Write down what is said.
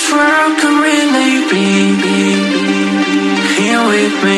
this world could really be. Here with me.